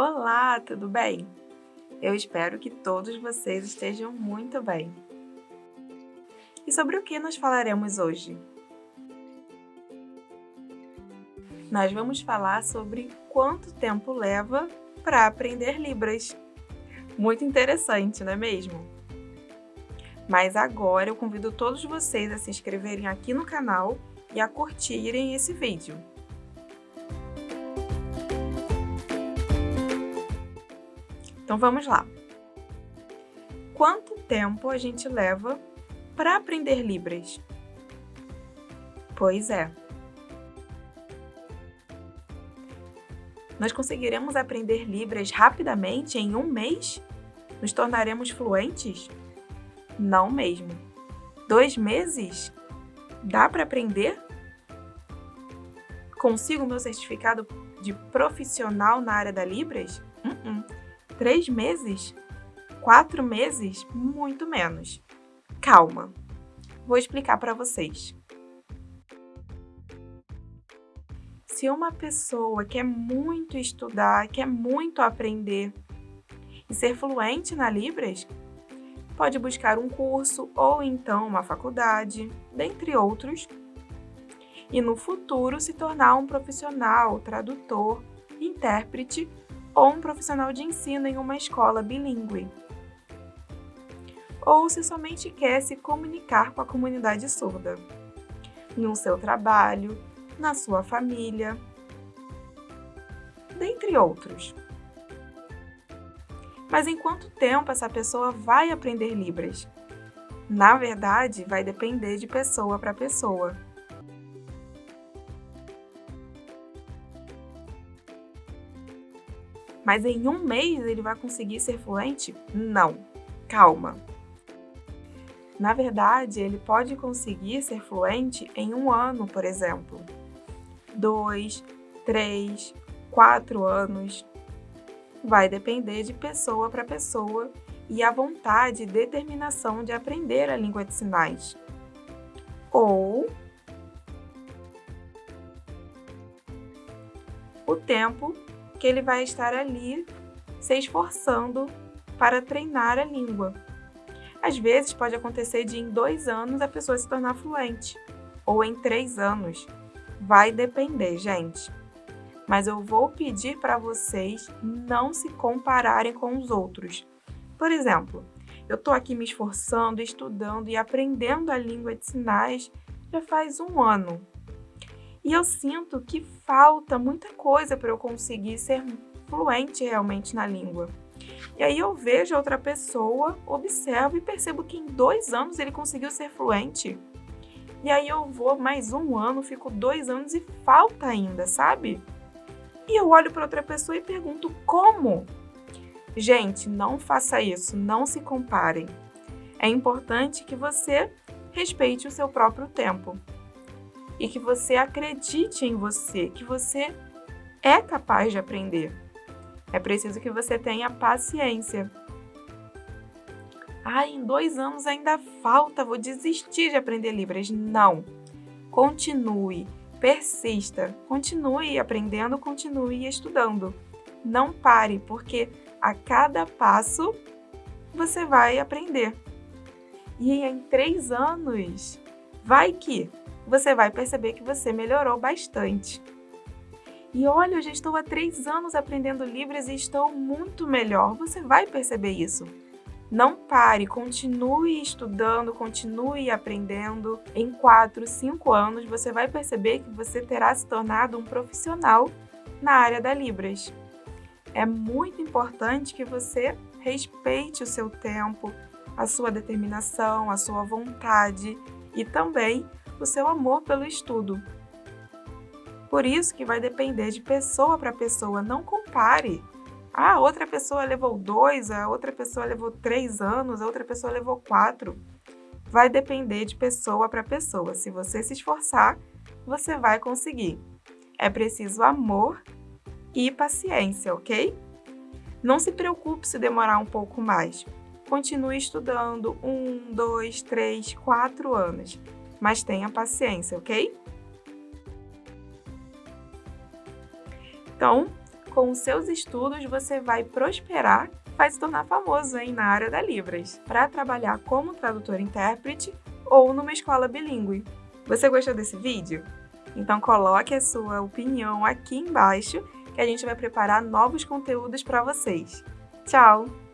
Olá, tudo bem? Eu espero que todos vocês estejam muito bem. E sobre o que nós falaremos hoje? Nós vamos falar sobre quanto tempo leva para aprender Libras. Muito interessante, não é mesmo? Mas agora eu convido todos vocês a se inscreverem aqui no canal e a curtirem esse vídeo. Então vamos lá. Quanto tempo a gente leva para aprender Libras? Pois é. Nós conseguiremos aprender Libras rapidamente em um mês? Nos tornaremos fluentes? Não mesmo. Dois meses? Dá para aprender? Consigo meu certificado de profissional na área da Libras? Uh -uh. Três meses? Quatro meses? Muito menos. Calma, vou explicar para vocês. Se uma pessoa quer muito estudar, quer muito aprender e ser fluente na Libras, pode buscar um curso ou então uma faculdade, dentre outros, e no futuro se tornar um profissional, tradutor, intérprete ou um profissional de ensino em uma escola bilíngue. Ou se somente quer se comunicar com a comunidade surda, no seu trabalho, na sua família, dentre outros. Mas em quanto tempo essa pessoa vai aprender Libras? Na verdade, vai depender de pessoa para pessoa. Mas em um mês ele vai conseguir ser fluente? Não. Calma. Na verdade, ele pode conseguir ser fluente em um ano, por exemplo. Dois, três, quatro anos. Vai depender de pessoa para pessoa e a vontade e determinação de aprender a língua de sinais. Ou o tempo que ele vai estar ali se esforçando para treinar a língua. Às vezes pode acontecer de em dois anos a pessoa se tornar fluente, ou em três anos. Vai depender, gente. Mas eu vou pedir para vocês não se compararem com os outros. Por exemplo, eu estou aqui me esforçando, estudando e aprendendo a língua de sinais já faz um ano. E eu sinto que falta muita coisa para eu conseguir ser fluente realmente na língua. E aí eu vejo outra pessoa, observo e percebo que em dois anos ele conseguiu ser fluente. E aí eu vou mais um ano, fico dois anos e falta ainda, sabe? E eu olho para outra pessoa e pergunto como? Gente, não faça isso, não se comparem. É importante que você respeite o seu próprio tempo e que você acredite em você, que você é capaz de aprender. É preciso que você tenha paciência. Ah, em dois anos ainda falta, vou desistir de aprender Libras. Não. Continue, persista, continue aprendendo, continue estudando. Não pare, porque a cada passo você vai aprender. E em três anos, vai que você vai perceber que você melhorou bastante. E olha, eu já estou há três anos aprendendo Libras e estou muito melhor. Você vai perceber isso. Não pare, continue estudando, continue aprendendo. Em quatro, cinco anos, você vai perceber que você terá se tornado um profissional na área da Libras. É muito importante que você respeite o seu tempo, a sua determinação, a sua vontade e também o seu amor pelo estudo. Por isso que vai depender de pessoa para pessoa, não compare. Ah, outra pessoa levou dois, a outra pessoa levou três anos, a outra pessoa levou quatro. Vai depender de pessoa para pessoa. Se você se esforçar, você vai conseguir. É preciso amor e paciência, ok? Não se preocupe se demorar um pouco mais. Continue estudando um, dois, três, quatro anos mas tenha paciência, ok? Então, com os seus estudos você vai prosperar, vai se tornar famoso hein, na área da Libras, para trabalhar como tradutor-intérprete ou numa escola bilíngue. Você gostou desse vídeo? Então coloque a sua opinião aqui embaixo que a gente vai preparar novos conteúdos para vocês. Tchau!